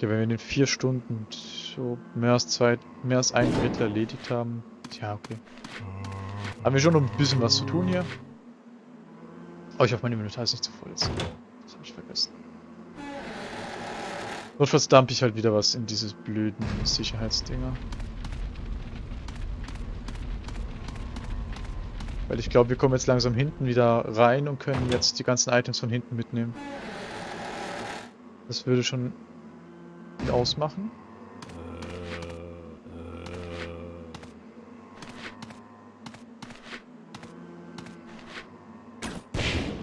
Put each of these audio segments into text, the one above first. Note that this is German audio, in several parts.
Okay, wenn wir in den vier Stunden so mehr als zwei, mehr als ein Drittel erledigt haben. Tja, okay. Haben wir schon noch ein bisschen was zu tun hier. Oh, ich hoffe, mein Inventar ist nicht zu voll jetzt. Das habe ich vergessen. Notfalls dump ich halt wieder was in dieses blöden Sicherheitsdinger. Weil ich glaube, wir kommen jetzt langsam hinten wieder rein und können jetzt die ganzen Items von hinten mitnehmen. Das würde schon ausmachen.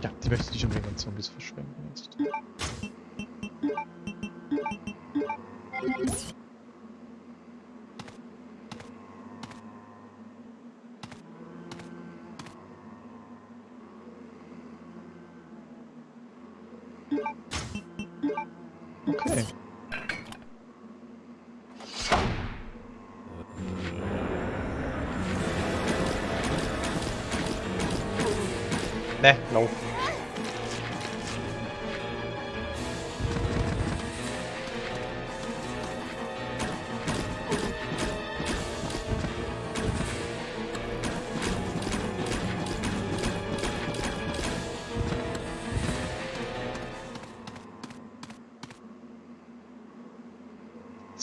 Ja, die möchte ich nicht unbedingt an Zombies verschwenden jetzt.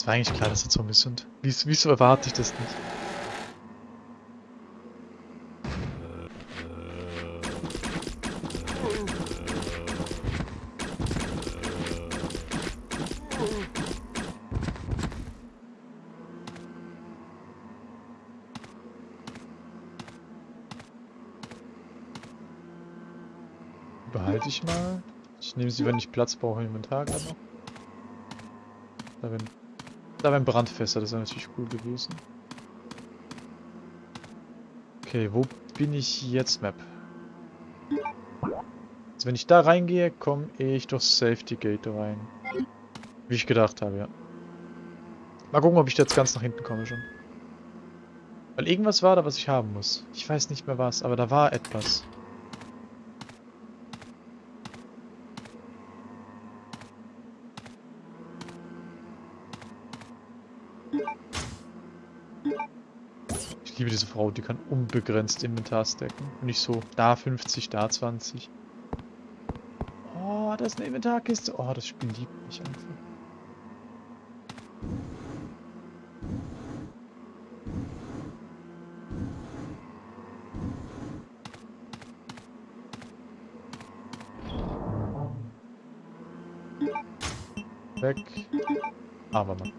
War eigentlich klar, dass das Zombies sind. Wieso, wieso erwarte ich das nicht? Behalte ich mal. Ich nehme sie, wenn ich Platz brauche im Inventar noch. Da wären, da wären Brandfässer, das wäre natürlich cool gewesen. Okay, wo bin ich jetzt, Map? Also wenn ich da reingehe, komme ich durch Safety Gate rein. Wie ich gedacht habe, ja. Mal gucken, ob ich jetzt ganz nach hinten komme schon. Weil irgendwas war da, was ich haben muss. Ich weiß nicht mehr was, aber da war etwas. Diese Frau, die kann unbegrenzt Inventar stacken. Und nicht so, da 50, da 20. Oh, da ist eine Inventarkiste. Oh, das Spiel liebt mich einfach. Weg. Aber Mann.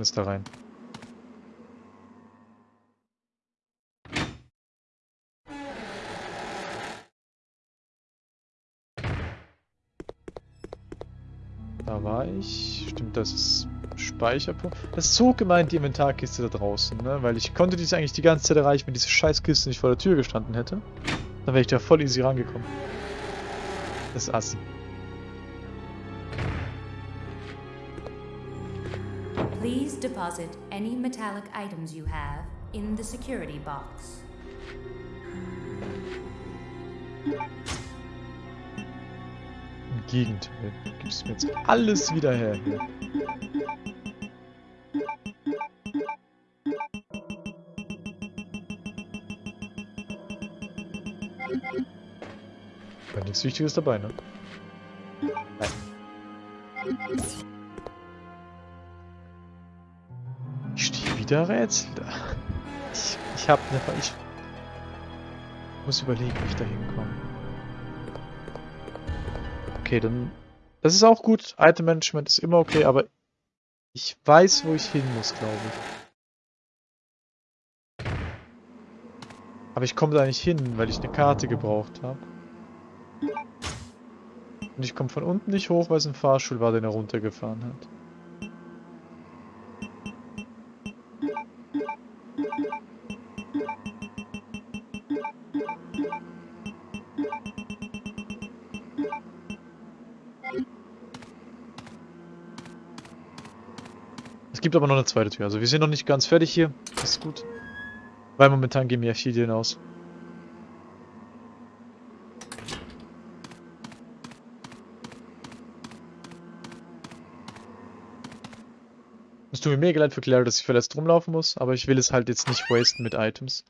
Ist da rein. Da war ich. Stimmt, das ist Speicherpunkt. Das ist so gemeint, die Inventarkiste da draußen, ne? Weil ich konnte diese eigentlich die ganze Zeit erreichen, wenn diese Scheißkiste nicht vor der Tür gestanden hätte. Dann wäre ich da voll easy rangekommen. Das ist assi. Please deposit any metallic items you have in the security box. Im Gegenteil. Gibst mir jetzt alles wieder her. War nichts Wichtiges dabei, ne? Wieder Rätsel. Ich, ich hab ne... Ich muss überlegen, wie ich da hinkomme. Okay, dann... Das ist auch gut. Item Management ist immer okay, aber ich weiß, wo ich hin muss, glaube ich. Aber ich komme da nicht hin, weil ich eine Karte gebraucht habe. Und ich komme von unten nicht hoch, weil es ein Fahrstuhl war, den er runtergefahren hat. Es gibt aber noch eine zweite Tür. Also wir sind noch nicht ganz fertig hier. Das ist gut. Weil momentan gehen wir viel hinaus. Es tut mir mega leid für Claire, dass ich verletzt rumlaufen muss, aber ich will es halt jetzt nicht wasten mit Items.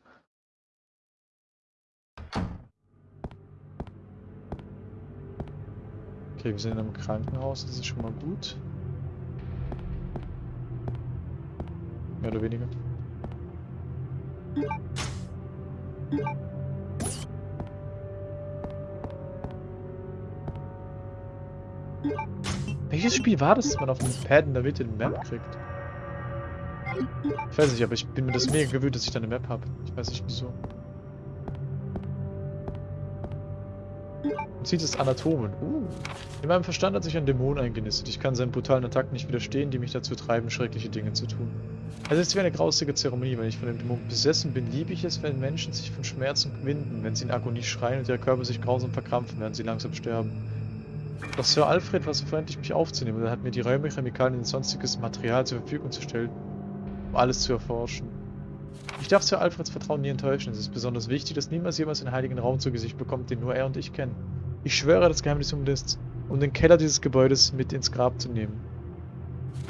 Okay, wir sind in einem Krankenhaus, das ist schon mal gut. Mehr oder weniger. Welches Spiel war das, dass man auf dem Pad in der Mitte eine Map kriegt? Ich weiß nicht, aber ich bin mir das mega gewöhnt, dass ich da eine Map habe. Ich weiß nicht wieso. Man sieht es Anatomen. Uh. In meinem Verstand hat sich ein Dämon eingenistet. Ich kann seinen brutalen Attacken nicht widerstehen, die mich dazu treiben, schreckliche Dinge zu tun. Es ist wie eine grausige Zeremonie. Wenn ich von dem Dämon besessen bin, liebe ich es, wenn Menschen sich von Schmerzen winden, wenn sie in Agonie schreien und ihr Körper sich grausam verkrampfen, während sie langsam sterben. Doch Sir Alfred war so freundlich, mich aufzunehmen er hat mir die Räume, Chemikalien und sonstiges Material zur Verfügung zu stellen, um alles zu erforschen. Ich darf Sir Alfreds Vertrauen nie enttäuschen. Es ist besonders wichtig, dass niemals jemals einen heiligen Raum zu Gesicht bekommt, den nur er und ich kennen. Ich schwöre, das Geheimnis um, das, um den Keller dieses Gebäudes mit ins Grab zu nehmen.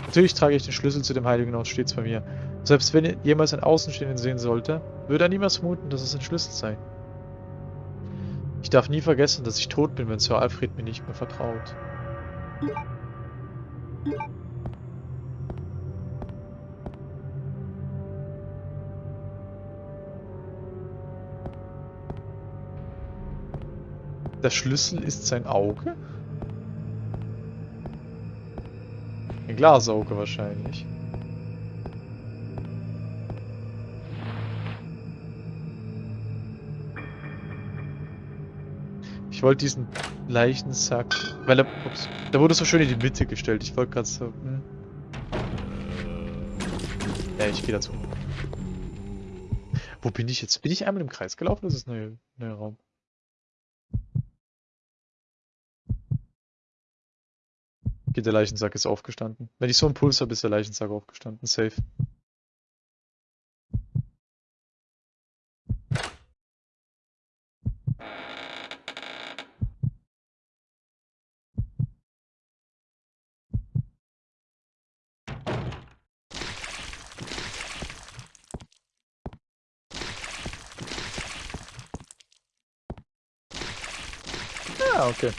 Natürlich trage ich den Schlüssel zu dem heiligen Ort stets bei mir. Selbst wenn jemals ein Außenstehenden sehen sollte, würde er niemals vermuten, dass es ein Schlüssel sei. Ich darf nie vergessen, dass ich tot bin, wenn Sir Alfred mir nicht mehr vertraut. Der Schlüssel ist sein Auge? Ein Glasauge wahrscheinlich. Ich wollte diesen Leichensack, weil er, ups, der wurde so schön in die Mitte gestellt. Ich wollte gerade so, hm. Ja, ich gehe dazu. Wo bin ich jetzt? Bin ich einmal im Kreis gelaufen? Das ist ein neuer Raum. Okay, der Leichensack ist aufgestanden. Wenn ich so einen Puls habe, ist der Leichensack aufgestanden. Safe. Ah, okay.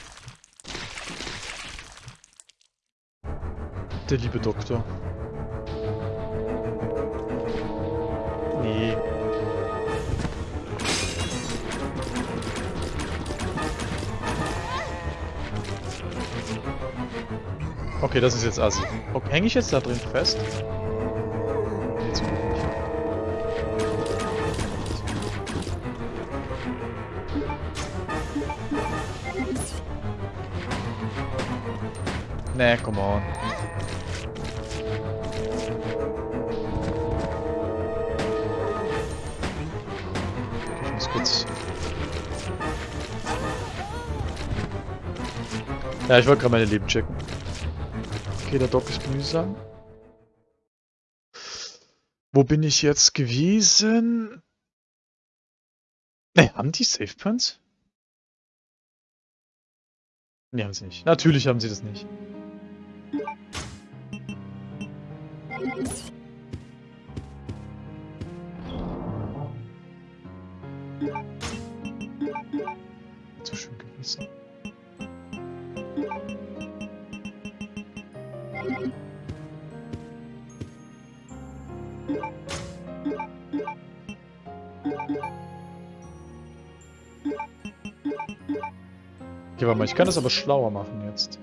Der liebe Doktor. Nee. Okay, das ist jetzt assi. Okay, Hänge ich jetzt da drin fest? Nee, zum. Nee, come on. Ja, ich wollte gerade meine Leben checken. Okay, der Dock ist mühsam. Wo bin ich jetzt gewesen? Ne, haben die Safe Points? Ne, haben sie nicht. Natürlich haben sie das nicht. So schön gewesen. Okay, warte mal, ich kann das aber schlauer machen jetzt.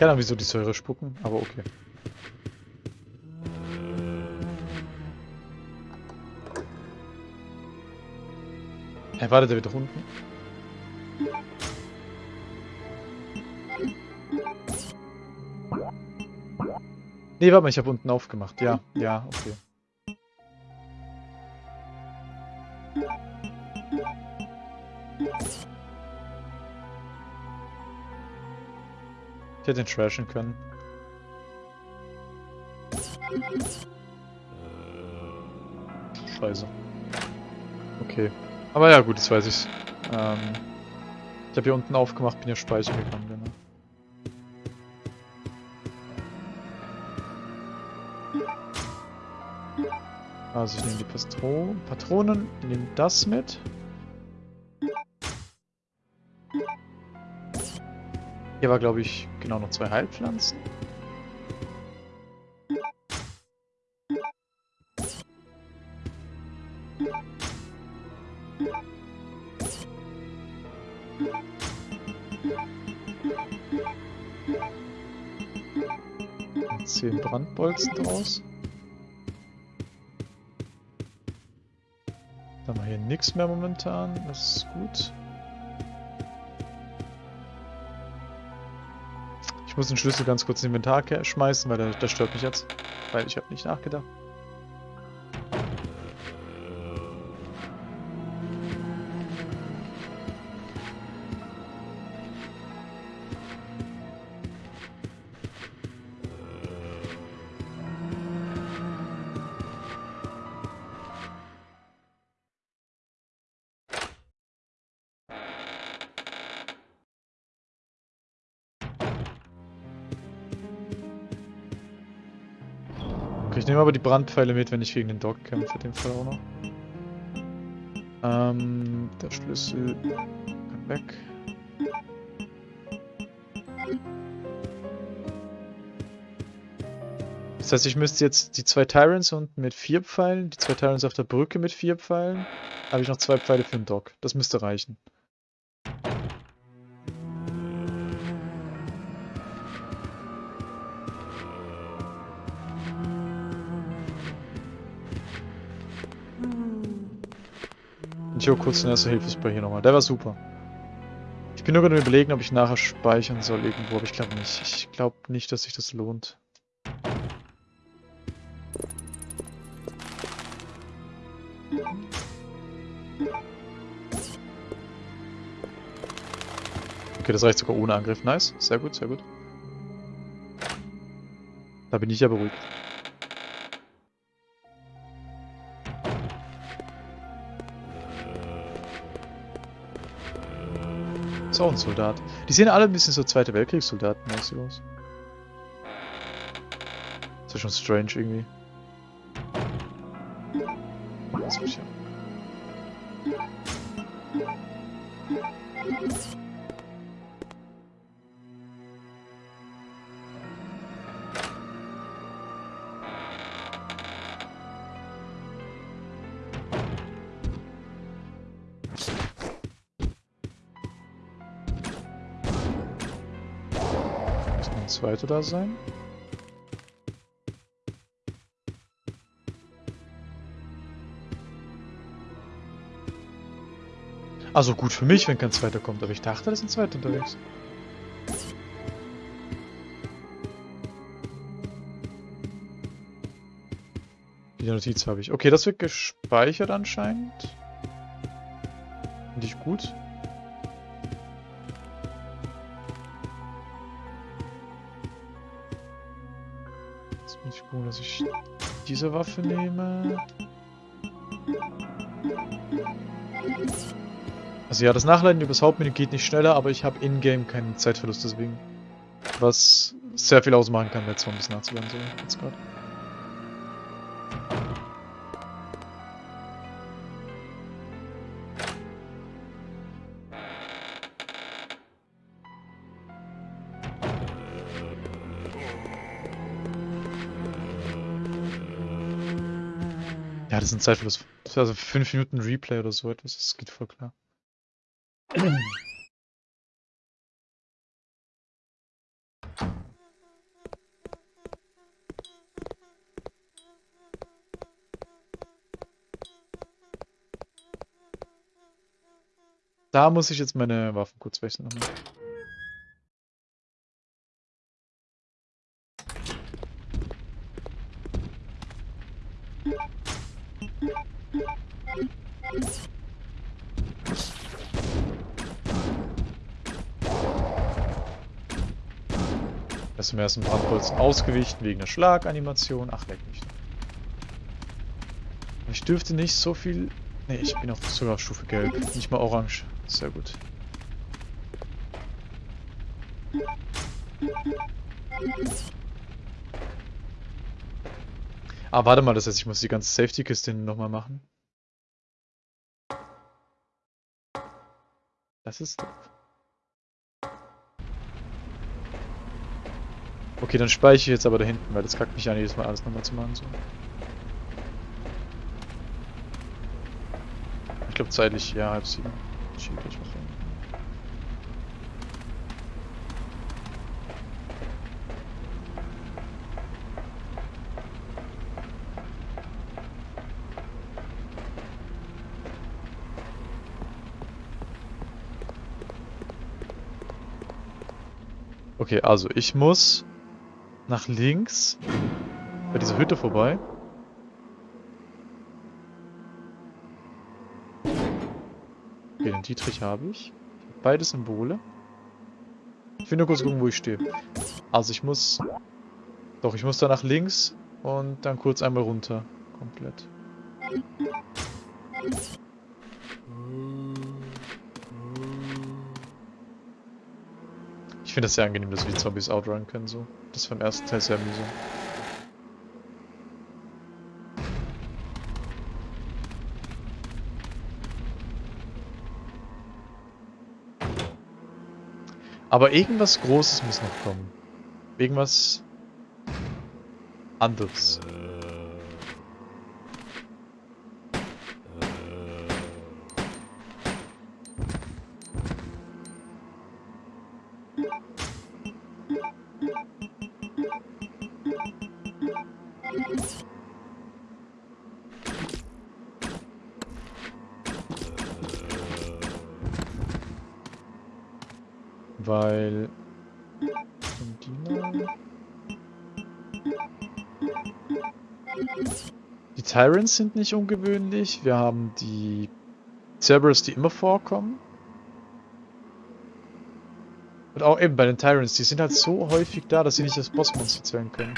Keine Ahnung, wieso die Säure spucken, aber okay. Hey, warte, der wird unten. Nee, warte mal, ich habe unten aufgemacht. Ja, ja, okay. Hätte ihn trashen können. Scheiße. Okay. Aber ja, gut, jetzt weiß ich's. Ähm, ich habe hier unten aufgemacht, bin ja speichern gegangen, genau. Also ich nehme die Pastro Patronen, nehme das mit. Hier war, glaube ich, genau noch zwei Heilpflanzen. Zehn Brandbolzen draus. Da haben wir hier nichts mehr momentan, das ist gut. Ich muss den Schlüssel ganz kurz ins Inventar schmeißen, weil der stört mich jetzt. Weil ich habe nicht nachgedacht. Nehme aber die Brandpfeile mit, wenn ich gegen den Dog kämpfe, in dem Fall auch noch. Ähm, der Schlüssel kann weg. Das heißt, ich müsste jetzt die zwei Tyrants unten mit vier Pfeilen, die zwei Tyrants auf der Brücke mit vier Pfeilen, habe ich noch zwei Pfeile für den Dog. Das müsste reichen. Hole kurz den ersten Hilfespray hier nochmal. Der war super. Ich bin nur gerade überlegen, ob ich nachher speichern soll irgendwo, aber ich glaube nicht. Ich glaube nicht, dass sich das lohnt. Okay, das reicht sogar ohne Angriff. Nice. Sehr gut, sehr gut. Da bin ich ja beruhigt. Ist auch ein Soldat. Die sehen alle ein bisschen so Zweite Weltkriegssoldaten-mäßig aus. Ist ja schon strange irgendwie. Ja. Muss noch ein zweiter da sein? Also gut für mich, wenn kein zweiter kommt, aber ich dachte, da ist ein zweiter unterwegs. Die Notiz habe ich. Okay, das wird gespeichert anscheinend. Finde ich gut. Muss ich dass ich diese Waffe nehme. Also ja, das Nachladen übers Hauptmenü geht nicht schneller, aber ich habe in-game keinen Zeitverlust deswegen. Was sehr viel ausmachen kann, wenn es ein bisschen nachzuladen so jetzt gerade. Ja, das ist ein Zeitverlust. Also 5 Minuten Replay oder so etwas, das geht voll klar. Da muss ich jetzt meine Waffen kurz wechseln. nochmal. Er ist im ersten Brandbolzen ausgewichen wegen der Schlaganimation. Ach, leck mich. Ich dürfte nicht so viel... Ne, ich bin auch sogar auf Stufe Gelb. Nicht mal Orange. Sehr gut. Ah, warte mal, das heißt, ich muss die ganze Safety-Kiste nochmal machen. Das ist doof. Okay, dann speichere ich jetzt aber da hinten, weil das kackt mich an, jedes Mal alles nochmal zu machen. So. Ich glaube zeitlich, ja, halb sieben. Schiebe ich mal rein. Okay, also ich muss nach links bei dieser Hütte vorbei. Okay, den Dietrich habe ich. Beide Symbole. Ich will nur kurz gucken, wo ich stehe. Also ich muss... Doch, ich muss da nach links und dann kurz einmal runter. Komplett. Ich finde das sehr angenehm, dass wir Zombies outrun können so. Das war im ersten Teil sehr mühsam. Aber irgendwas Großes muss noch kommen. Irgendwas anderes. Tyrants sind nicht ungewöhnlich. Wir haben die Cerberus, die immer vorkommen. Und auch eben bei den Tyrants, die sind halt so häufig da, dass sie nicht als Bossmonster zählen können.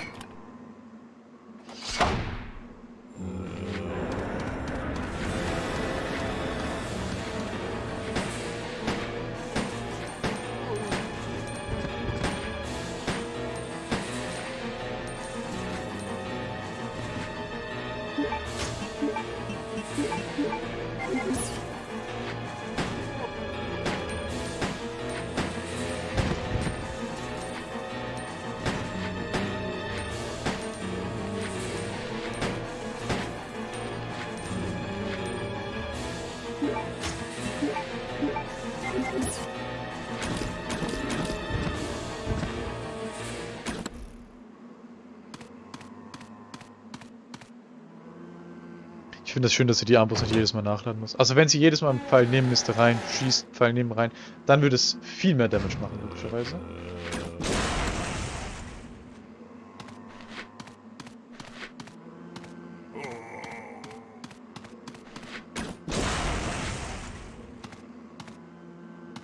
Finde das schön, dass sie die Armbrust nicht jedes Mal nachladen muss. Also wenn sie jedes Mal einen Pfeil nehmen müsste, rein, schießt, Pfeil nehmen, rein, dann würde es viel mehr Damage machen, logischerweise.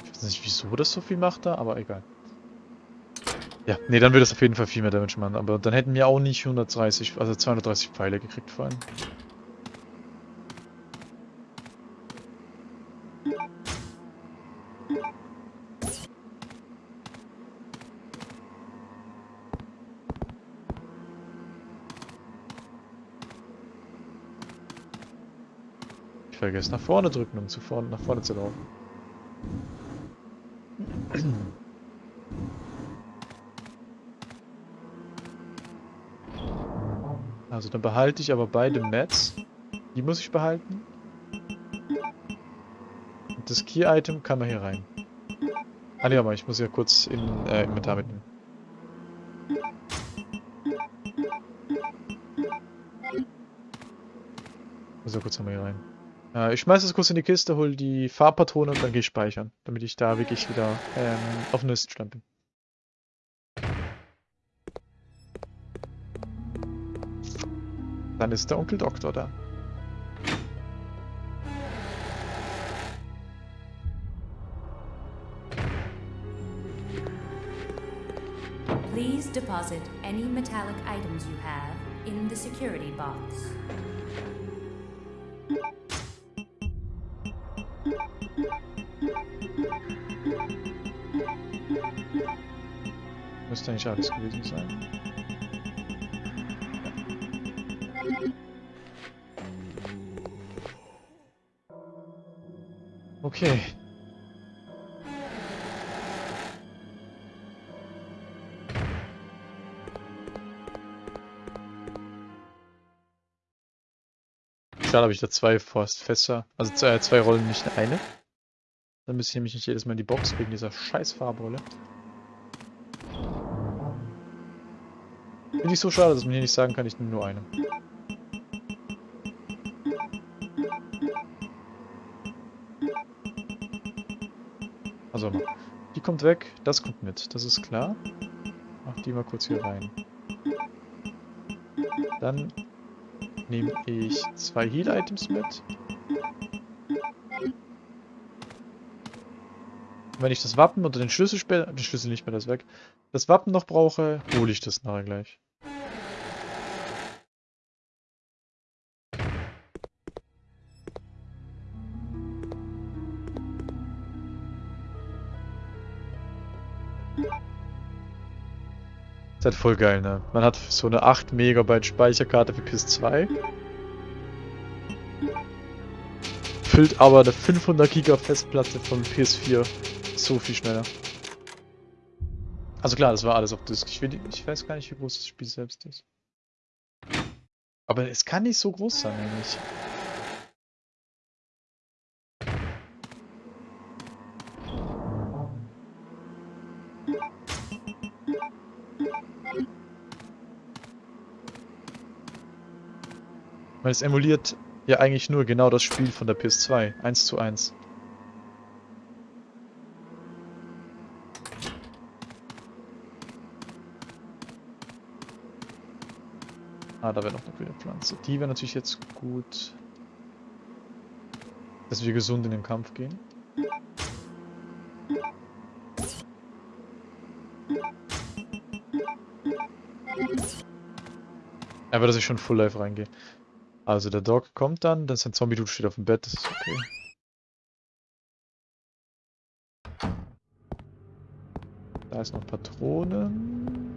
Ich weiß nicht, wieso das so viel macht da, aber egal. Ja, nee, dann würde es auf jeden Fall viel mehr Damage machen, aber dann hätten wir auch nicht 130, also 230 Pfeile gekriegt vor allem. Ich vergesse nach vorne drücken, um zu vorne, nach vorne zu laufen. Also dann behalte ich aber beide Mats. Die muss ich behalten. Und das Key-Item kann man hier rein. Ah ne, aber ich muss ja kurz in äh, Inventar mitnehmen. Muss ja kurz einmal hier rein. Äh, ich schmeiß das kurz in die Kiste, hol die Farbpatrone und dann gehe ich speichern, damit ich da wirklich wieder ähm, auf dem nächsten Stand bin. Dann ist der Onkel Doktor da. Please deposit any metallic items you have in the security box. Eigentlich alles gewesen sein. Okay. Schade, habe ich da zwei Forstfässer. Also zwei, zwei Rollen, nicht eine. Dann müsste ich nämlich nicht jedes Mal in die Box wegen dieser scheiß Farbrolle. Finde ich so schade, dass man hier nicht sagen kann, ich nehme nur eine. Also, die kommt weg, das kommt mit, das ist klar. Mach die mal kurz hier rein. Dann nehme ich zwei Heal-Items mit. Wenn ich das Wappen oder den Schlüssel später, den Schlüssel nicht mehr, das weg, das Wappen noch brauche, hole ich das nachher gleich. Ist halt voll geil, ne? Man hat so eine 8 Megabyte Speicherkarte für PS2. Füllt aber eine 500 Giga Festplatte von PS4 so viel schneller. Also klar, das war alles auf Disk. Ich, will, ich weiß gar nicht, wie groß das Spiel selbst ist. Aber es kann nicht so groß sein eigentlich. Weil es emuliert ja eigentlich nur genau das Spiel von der PS2. 1 zu 1. Ah, da wäre noch eine grüne Pflanze. Die wäre natürlich jetzt gut, dass wir gesund in den Kampf gehen. Aber dass ich schon Full Life reingehe. Also der Dog kommt dann, dann ist ein Zombie-Dude steht auf dem Bett, das ist okay. Da ist noch Patronen.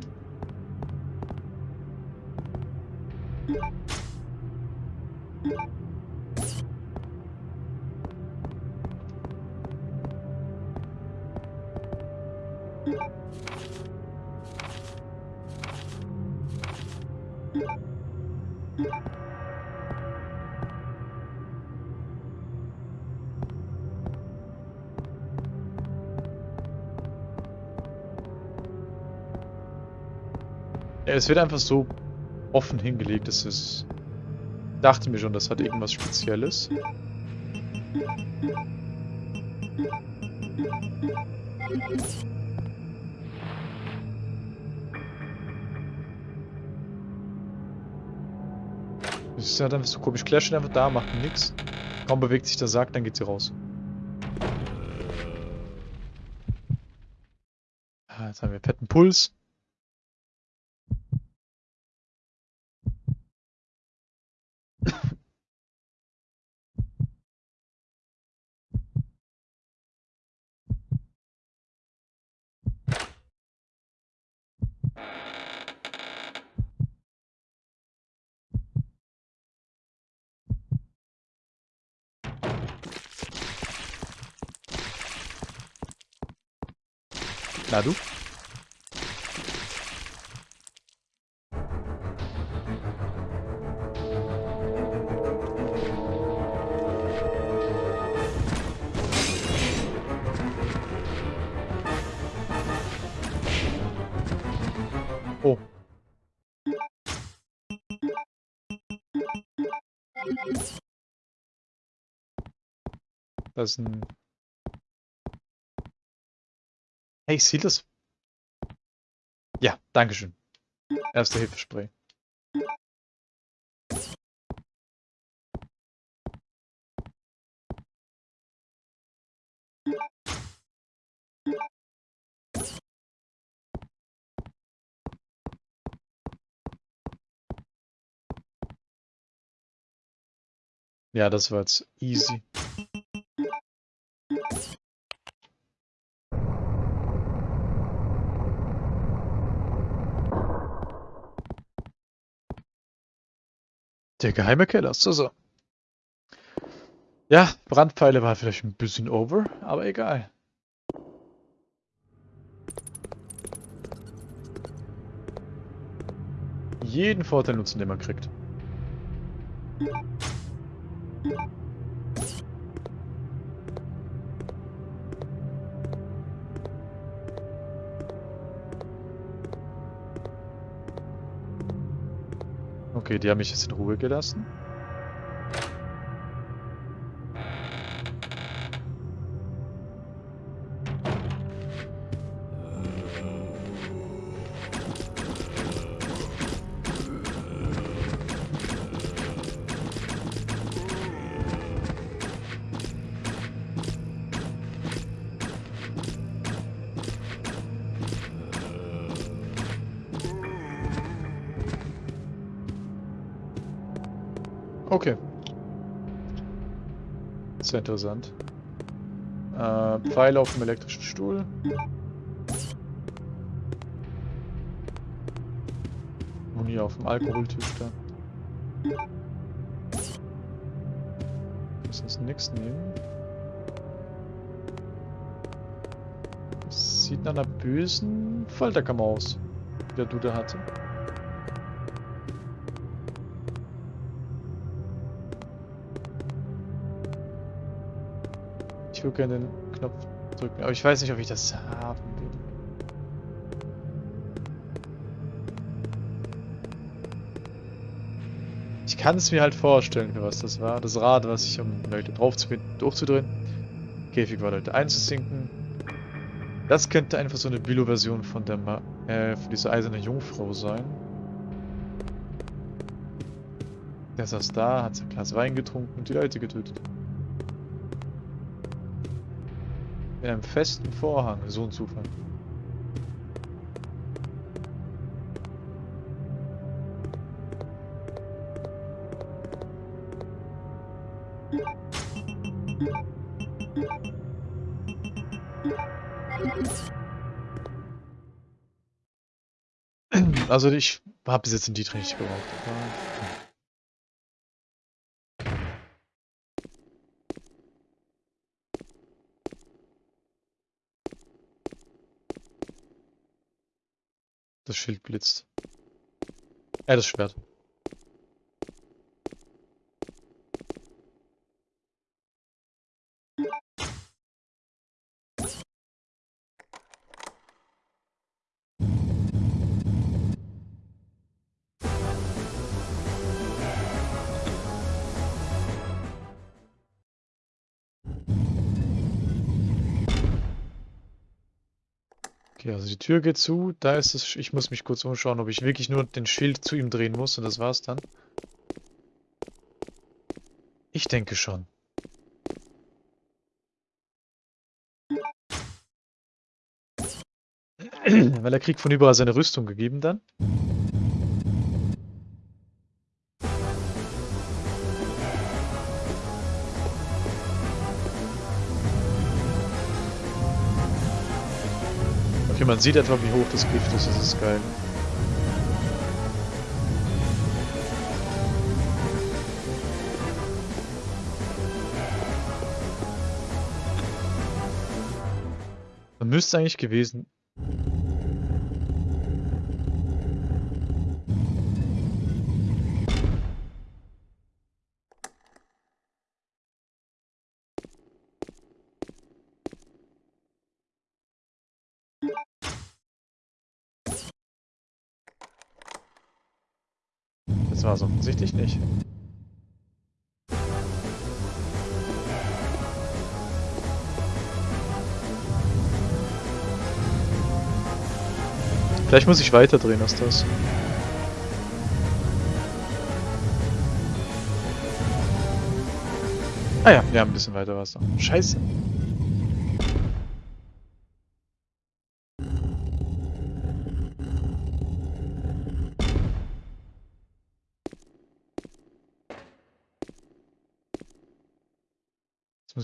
Es wird einfach so offen hingelegt, dass es... Dachte mir schon, das hat irgendwas Spezielles. Das ist halt einfach so komisch. Claire steht einfach da, macht nix. Kaum bewegt sich der Sarg, dann geht sie raus. Ah, jetzt haben wir fetten Puls. Na du? Oh. Das ist ein... Hey, ich sehe das. Ja, Dankeschön. Erste Hilfespray. Ja, das war jetzt easy. Der geheime Keller, so so. Ja, Brandpfeile war vielleicht ein bisschen over, aber egal. Jeden Vorteil nutzen, den man kriegt. Okay, die haben mich jetzt in Ruhe gelassen. Okay. Sehr interessant. Äh, Pfeile auf dem elektrischen Stuhl. Muni auf dem Alkoholtisch da. Müssen uns nichts nehmen. Das sieht nach einer bösen Folterkammer aus, die der Dude hatte. Ich würde gerne den Knopf drücken, aber ich weiß nicht, ob ich das haben will. Ich kann es mir halt vorstellen, was das war. Das Rad, was ich um Leute drauf zu gehen, durchzudrehen. Käfig war Leute einzusinken. Das könnte einfach so eine Billo-Version von der Ma äh, von dieser eisernen Jungfrau sein. Der saß da, hat sein Glas Wein getrunken und die Leute getötet. Mit einem festen Vorhang, so ein Zufall. Also ich habe bis jetzt den Dietrich nicht gebraucht. Das Schild blitzt. Äh, das Schwert. Also die Tür geht zu, da ist es. Ich muss mich kurz umschauen, ob ich wirklich nur den Schild zu ihm drehen muss und das war's dann. Ich denke schon. Weil er kriegt von überall seine Rüstung gegeben dann. Man sieht etwa, wie hoch das Gift ist. Das ist geil. Man müsste eigentlich gewesen... Es offensichtlich nicht. Vielleicht muss ich weiter drehen als das. Ah ja, wir haben ein bisschen weiter Wasser. Scheiße.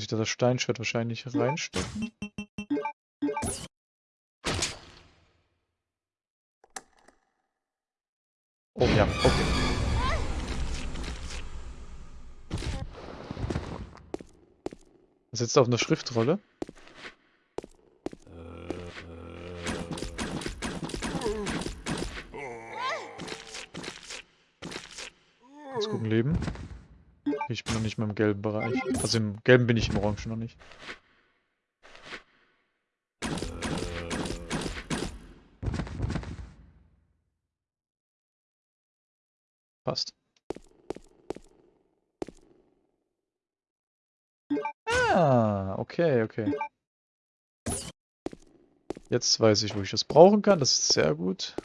Ich da das Steinschwert wahrscheinlich reinstecken. Oh ja, okay. Sitzt auf einer Schriftrolle. Jetzt gucken, Leben. Ich bin noch nicht mal im gelben Bereich. Also im gelben bin ich, im orangen noch nicht. Passt. Ah, okay, okay. Jetzt weiß ich, wo ich das brauchen kann. Das ist sehr gut.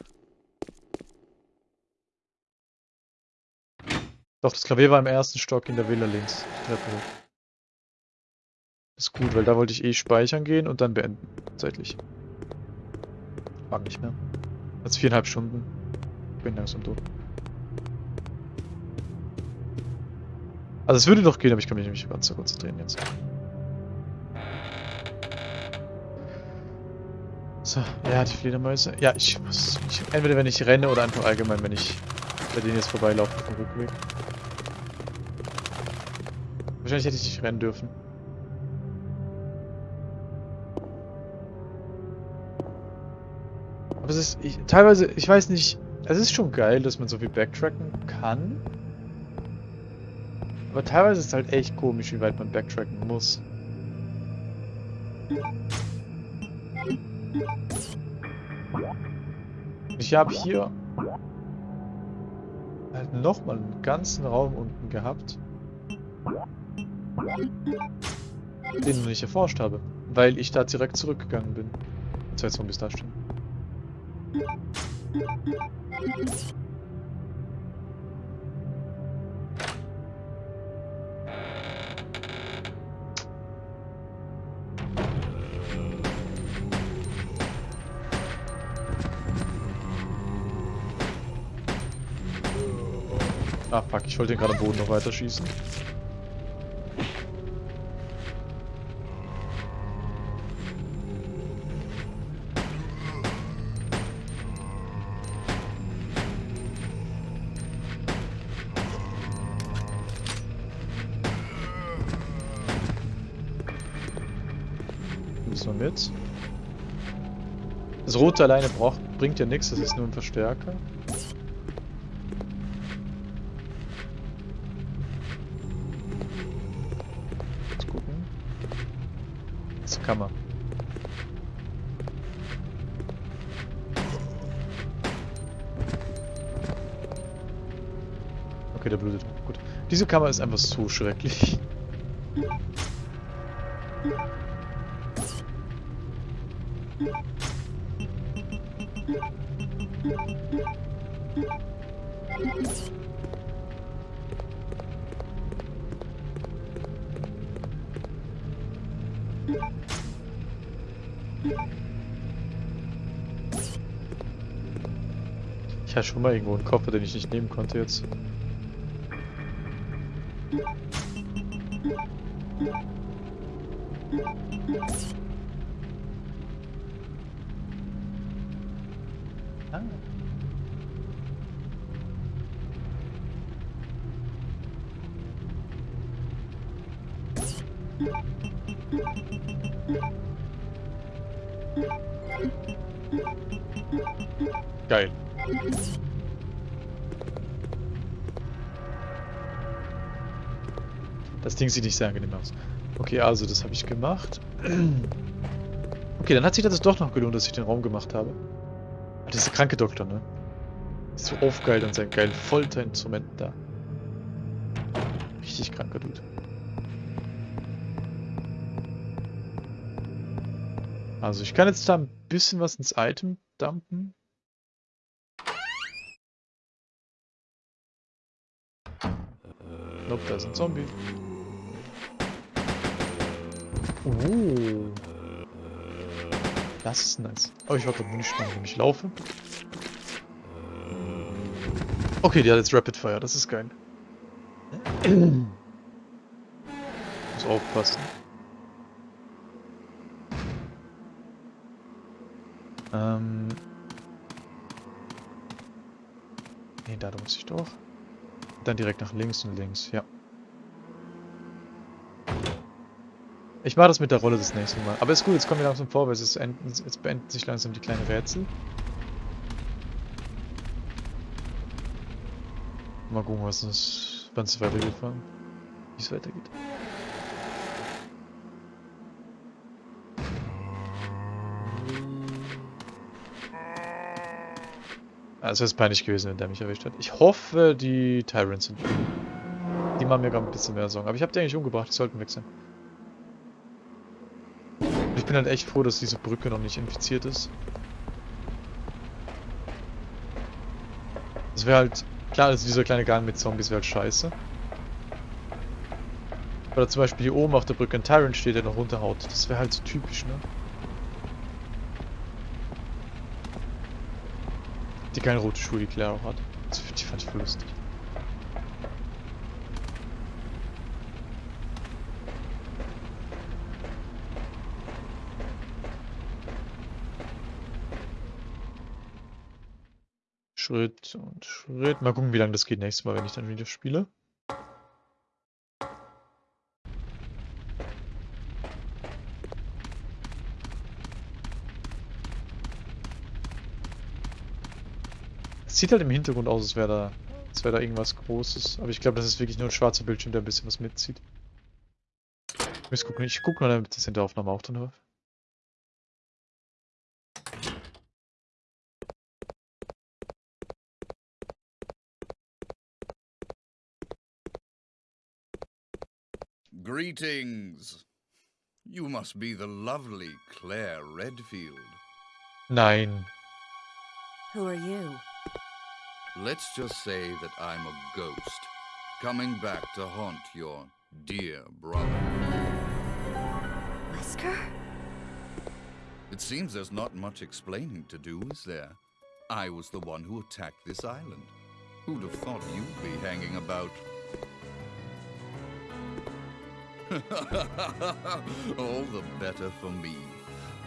Doch, das Klavier war im ersten Stock in der Villa links. Treppe hoch. Ist gut, weil da wollte ich eh speichern gehen und dann beenden. Zeitlich. Mag nicht mehr. Jetzt viereinhalb Stunden. Bin langsam durch. Also es würde doch gehen, aber ich kann mich nicht ganz so konzentrieren jetzt. So, ja, die Fledermäuse. Ja, ich muss... Ich, entweder wenn ich renne oder einfach allgemein, wenn ich bei denen jetzt vorbeilaufe auf dem Rückweg. Wahrscheinlich hätte ich nicht rennen dürfen. Aber es ist, ich, teilweise, ich weiß nicht, es ist schon geil, dass man so viel backtracken kann. Aber teilweise ist es halt echt komisch, wie weit man backtracken muss. Ich habe hier halt nochmal einen ganzen Raum unten gehabt den ich nicht erforscht habe, weil ich da direkt zurückgegangen bin. Zwei Zombies da stehen. Ah, fuck, ich wollte den gerade am Boden noch weiter Rote alleine braucht, bringt ja nichts, das ist nur ein Verstärker. Jetzt gucken. Das kann man. Okay, der blutet. Gut. Diese Kammer ist einfach so schrecklich. Ich hatte schon mal irgendwo einen Koffer, den ich nicht nehmen konnte jetzt. Ding sieht nicht sehr angenehm aus. Okay, also das habe ich gemacht. Okay, dann hat sich das doch noch gelohnt, dass ich den Raum gemacht habe. Ah, das ist der kranke Doktor, ne? Ist so aufgeilt an seinem geilen Folterinstrument da. Richtig kranker Dude. Also ich kann jetzt da ein bisschen was ins Item dumpen. Nope, da ist ein Zombie. Oh. Das ist nice. Aber ich warte nicht mal, wenn ich laufe. Okay, die hat jetzt Rapid Fire, das ist geil. Muss aufpassen. Ähm. Ne, da muss ich doch. Dann direkt nach links und links, ja. Ich mache das mit der Rolle das nächste Mal. Aber ist gut, jetzt kommen wir langsam vorwärts. Jetzt, enden, jetzt beenden sich langsam die kleinen Rätsel. Mal gucken, was es, wann es weitergeht, wie es weitergeht. Also es ist peinlich gewesen, wenn der mich erwischt hat. Ich hoffe, die Tyrants sind. Die machen mir gerade ein bisschen mehr Sorgen. Aber ich habe die eigentlich umgebracht, die sollten weg sein. Bin halt echt froh, dass diese Brücke noch nicht infiziert ist. Das wäre halt... Klar, also dieser kleine Gang mit Zombies wäre halt scheiße. Oder zum Beispiel hier oben auf der Brücke ein Tyrant steht, der noch runterhaut. Das wäre halt so typisch, ne? Die keine rote Schuhe, die Claire auch hat. Die fand ich voll lustig. Schritt und Schritt. Mal gucken, wie lange das geht nächstes Mal, wenn ich dann wieder spiele. Es sieht halt im Hintergrund aus, als wäre da, wäre da irgendwas Großes. Aber ich glaube, das ist wirklich nur ein schwarzer Bildschirm, der ein bisschen was mitzieht. Ich muss gucken, ich gucke mal, damit das in der Aufnahme auch drin war. Greetings. You must be the lovely Claire Redfield. Nine. Who are you? Let's just say that I'm a ghost, coming back to haunt your dear brother. Wesker? It seems there's not much explaining to do, is there? I was the one who attacked this island. Who'd have thought you'd be hanging about? All the better for me.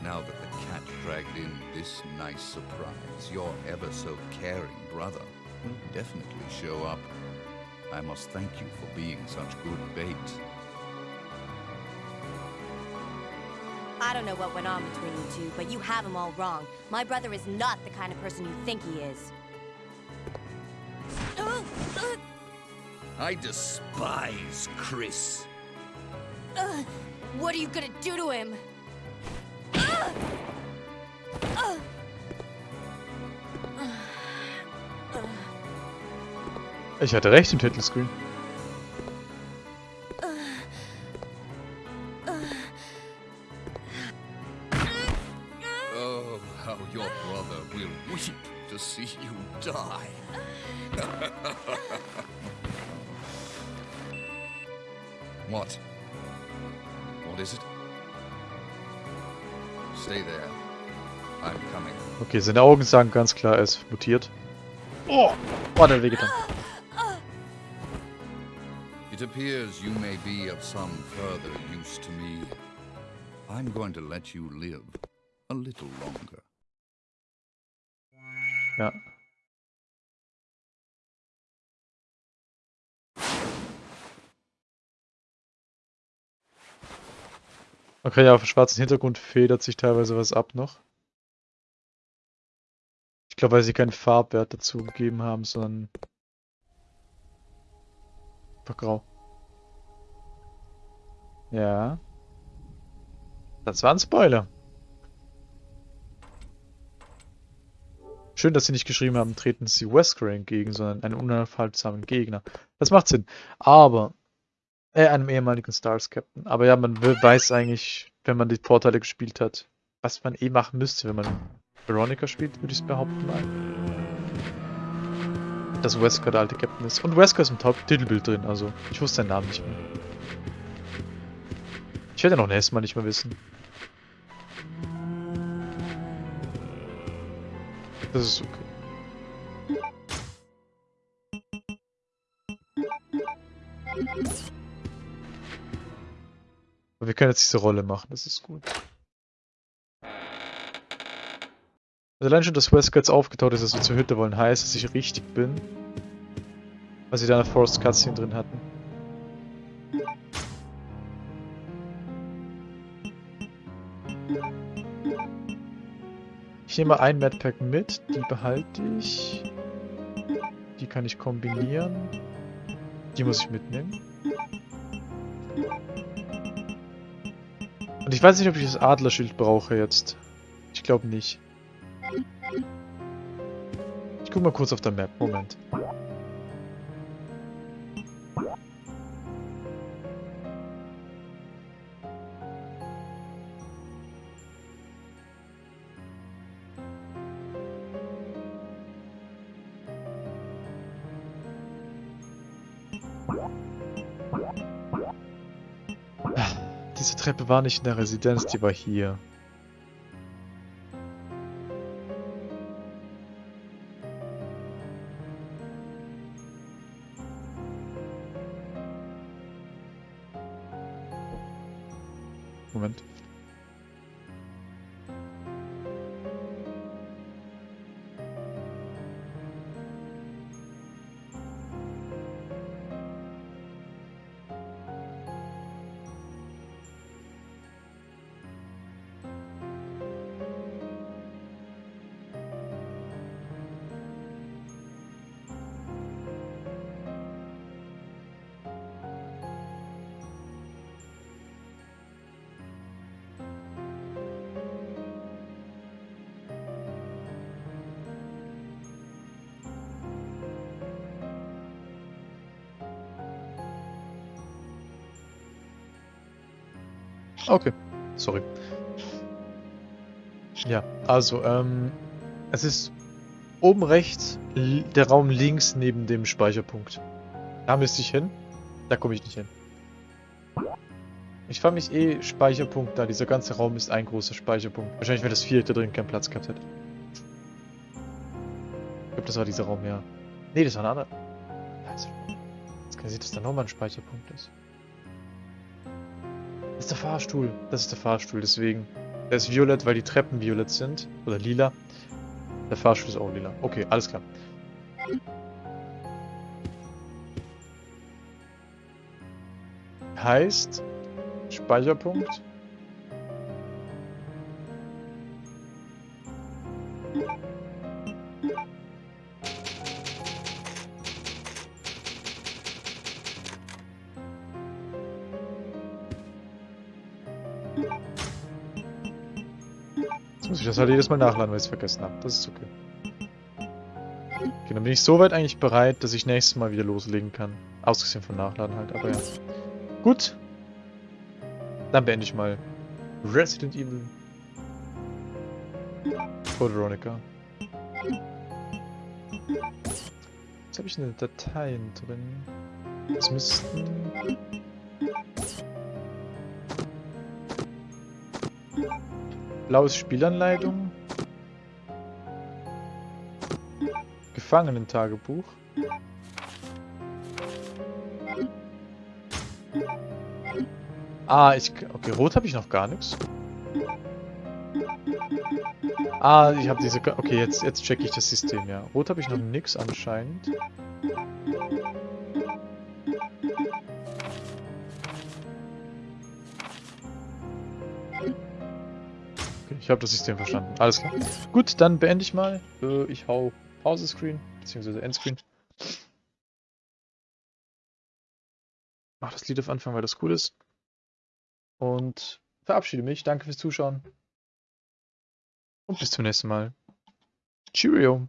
Now that the cat dragged in this nice surprise, your ever so caring brother will definitely show up. I must thank you for being such good bait. I don't know what went on between you two, but you have him all wrong. My brother is not the kind of person you think he is. I despise Chris. Uh, what are you gonna do to him? Ich hatte recht im Titelscreen. Seine Augen sagen ganz klar, er ist mutiert. Oh, oh der wehgetan. It appears you may be of some further use to me. I'm going to let you live a little longer. Ja. Okay, ja, auf dem schwarzen Hintergrund federt sich teilweise was ab noch. Ich glaube, weil sie keinen Farbwert dazu gegeben haben, sondern einfach grau. Ja. Das war ein Spoiler. Schön, dass sie nicht geschrieben haben, treten sie Wesker entgegen, sondern einen unaufhaltsamen Gegner. Das macht Sinn. Aber, äh, einem ehemaligen Stars Captain. Aber ja, man weiß eigentlich, wenn man die Vorteile gespielt hat, was man eh machen müsste, wenn man Veronica spielt, würde ich es behaupten mal. Dass Wesker der alte Captain ist. Und Wesker ist im Titelbild drin, also ich wusste seinen Namen nicht mehr. Ich werde noch nächstes Mal nicht mehr wissen. Das ist okay. Aber wir können jetzt diese Rolle machen, das ist gut. Also allein schon, dass Wesker jetzt aufgetaucht ist, dass wir zur Hütte wollen, heißt, dass ich richtig bin. Weil sie da eine Forest Cutscene drin hatten. Ich nehme ein Madpack mit, die behalte ich. Die kann ich kombinieren. Die muss ich mitnehmen. Und ich weiß nicht, ob ich das Adlerschild brauche jetzt. Ich glaube nicht. Guck mal kurz auf der Map. Moment. Diese Treppe war nicht in der Residenz, die war hier. Okay, sorry. Ja, also, ähm, es ist oben rechts der Raum links neben dem Speicherpunkt. Da müsste ich hin. Da komme ich nicht hin. Ich frage mich eh, Speicherpunkt da. Dieser ganze Raum ist ein großer Speicherpunkt. Wahrscheinlich, wenn das da drin keinen Platz gehabt hätte. Ich glaube, das war dieser Raum, ja. Nee, das war ein anderer. Jetzt kann ich sehen, dass da nochmal ein Speicherpunkt ist. Ist der Fahrstuhl. Das ist der Fahrstuhl, deswegen. Der ist violett, weil die Treppen violett sind. Oder lila. Der Fahrstuhl ist auch lila. Okay, alles klar. Heißt, Speicherpunkt. Jetzt muss ich das halt jedes Mal nachladen, weil ich es vergessen habe. Das ist okay. Okay, dann bin ich soweit eigentlich bereit, dass ich nächstes Mal wieder loslegen kann. Ausgesehen von Nachladen halt, aber ja. Gut. Dann beende ich mal Resident Evil. Code Veronica. Jetzt habe ich eine Dateien drin. Das müssten... Blaues Spielanleitung. Gefangenentagebuch. Ah, ich... Okay, rot habe ich noch gar nichts. Ah, ich habe diese... Okay, jetzt, jetzt checke ich das System, ja. Rot habe ich noch nix anscheinend. Ich habe das System verstanden. Alles klar. Gut, dann beende ich mal. Äh, ich hau Pause-Screen, beziehungsweise Endscreen. Mach das Lied auf Anfang, weil das cool ist. Und verabschiede mich. Danke fürs Zuschauen. Und bis zum nächsten Mal. Cheerio.